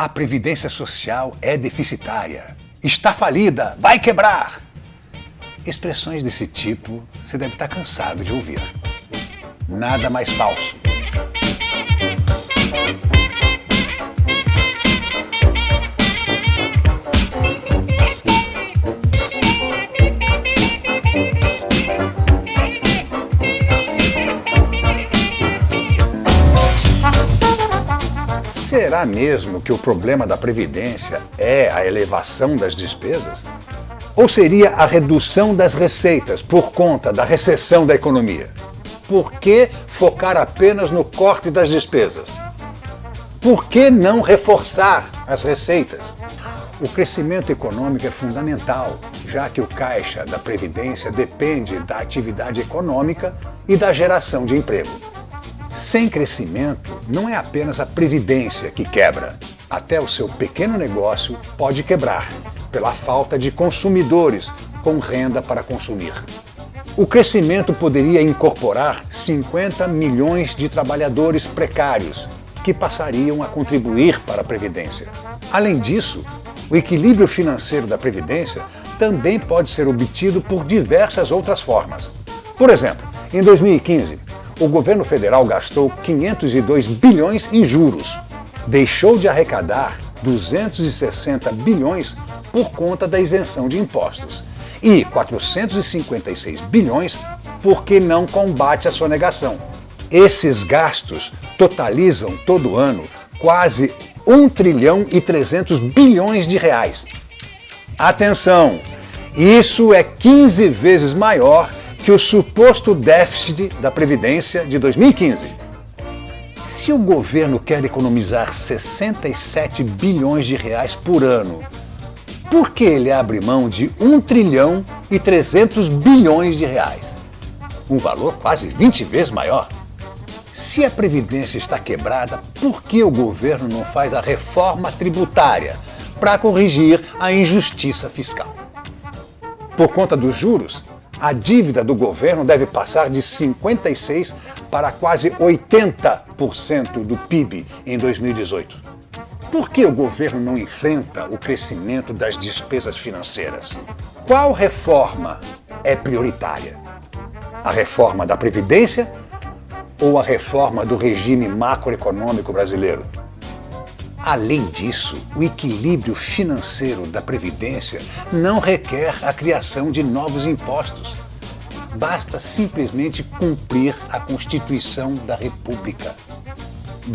A Previdência Social é deficitária. Está falida, vai quebrar. Expressões desse tipo você deve estar cansado de ouvir. Nada mais falso. Será mesmo que o problema da Previdência é a elevação das despesas? Ou seria a redução das receitas por conta da recessão da economia? Por que focar apenas no corte das despesas? Por que não reforçar as receitas? O crescimento econômico é fundamental, já que o caixa da Previdência depende da atividade econômica e da geração de emprego. Sem crescimento, não é apenas a previdência que quebra. Até o seu pequeno negócio pode quebrar, pela falta de consumidores com renda para consumir. O crescimento poderia incorporar 50 milhões de trabalhadores precários, que passariam a contribuir para a Previdência. Além disso, o equilíbrio financeiro da Previdência também pode ser obtido por diversas outras formas. Por exemplo, em 2015, o governo federal gastou 502 bilhões em juros. Deixou de arrecadar 260 bilhões por conta da isenção de impostos e 456 bilhões porque não combate a sonegação. Esses gastos totalizam todo ano quase 1 trilhão e 300 bilhões de reais. Atenção! Isso é 15 vezes maior que o suposto déficit da Previdência de 2015. Se o governo quer economizar 67 bilhões de reais por ano, por que ele abre mão de 1 trilhão e 300 bilhões de reais? Um valor quase 20 vezes maior. Se a Previdência está quebrada, por que o governo não faz a reforma tributária para corrigir a injustiça fiscal? Por conta dos juros, a dívida do governo deve passar de 56% para quase 80% do PIB em 2018. Por que o governo não enfrenta o crescimento das despesas financeiras? Qual reforma é prioritária? A reforma da Previdência ou a reforma do regime macroeconômico brasileiro? Além disso, o equilíbrio financeiro da Previdência não requer a criação de novos impostos. Basta simplesmente cumprir a Constituição da República.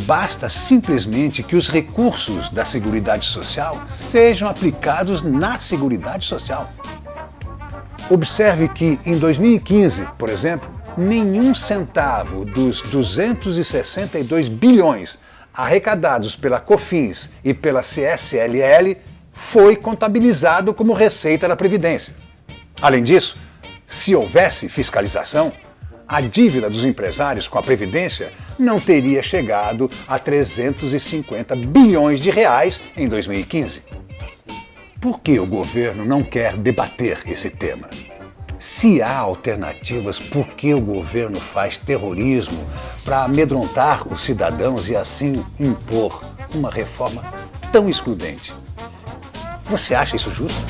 Basta simplesmente que os recursos da Seguridade Social sejam aplicados na Seguridade Social. Observe que em 2015, por exemplo, nenhum centavo dos 262 bilhões arrecadados pela COFINS e pela CSLL foi contabilizado como receita da Previdência. Além disso, se houvesse fiscalização, a dívida dos empresários com a Previdência não teria chegado a 350 bilhões de reais em 2015. Por que o governo não quer debater esse tema? Se há alternativas, por que o governo faz terrorismo para amedrontar os cidadãos e assim impor uma reforma tão excludente? Você acha isso justo?